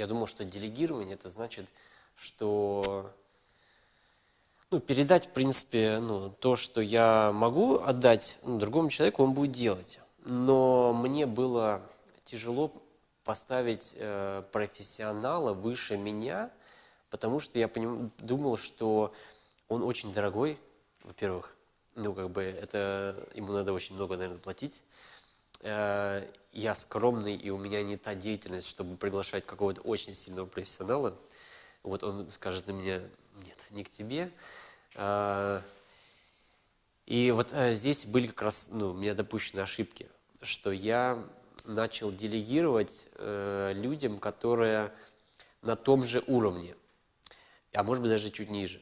Я думал, что делегирование это значит, что ну, передать, в принципе, ну, то, что я могу отдать ну, другому человеку, он будет делать. Но мне было тяжело поставить э, профессионала выше меня, потому что я поним, думал, что он очень дорогой, во-первых, ну, как бы, это, ему надо очень много, наверное, платить. Э, я скромный, и у меня не та деятельность, чтобы приглашать какого-то очень сильного профессионала. Вот он скажет на меня, нет, не к тебе. Э, и вот э, здесь были как раз, ну, у меня допущены ошибки, что я начал делегировать людям, которые на том же уровне, а может быть даже чуть ниже.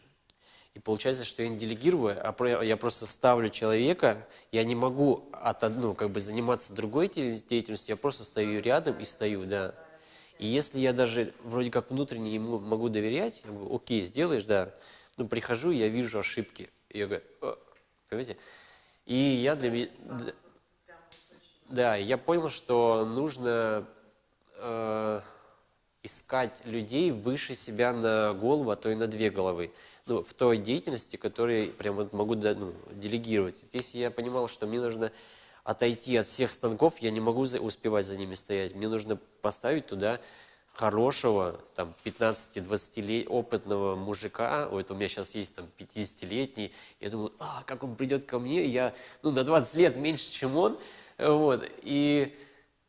И получается, что я не делегирую, а я просто ставлю человека, я не могу от, ну, как бы заниматься другой деятельностью, я просто стою рядом и стою, да. И если я даже вроде как внутренне ему могу доверять, я говорю, окей, сделаешь, да. Ну, прихожу, я вижу ошибки. И я говорю, понимаете? И я для меня... Да, я понял, что нужно э, искать людей выше себя на голову, а то и на две головы. Ну, в той деятельности, которую прям вот могу ну, делегировать. Если я понимал, что мне нужно отойти от всех станков, я не могу за, успевать за ними стоять. Мне нужно поставить туда хорошего, там, 15-20 опытного мужика, вот у меня сейчас есть там 50-летний, я думаю, а, как он придет ко мне, я, ну, на 20 лет меньше, чем он, вот, и,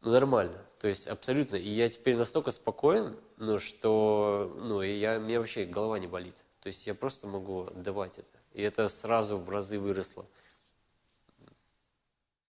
ну, нормально, то есть абсолютно, и я теперь настолько спокоен, ну, что, ну, и я, у меня вообще голова не болит. То есть я просто могу отдавать это. И это сразу в разы выросло.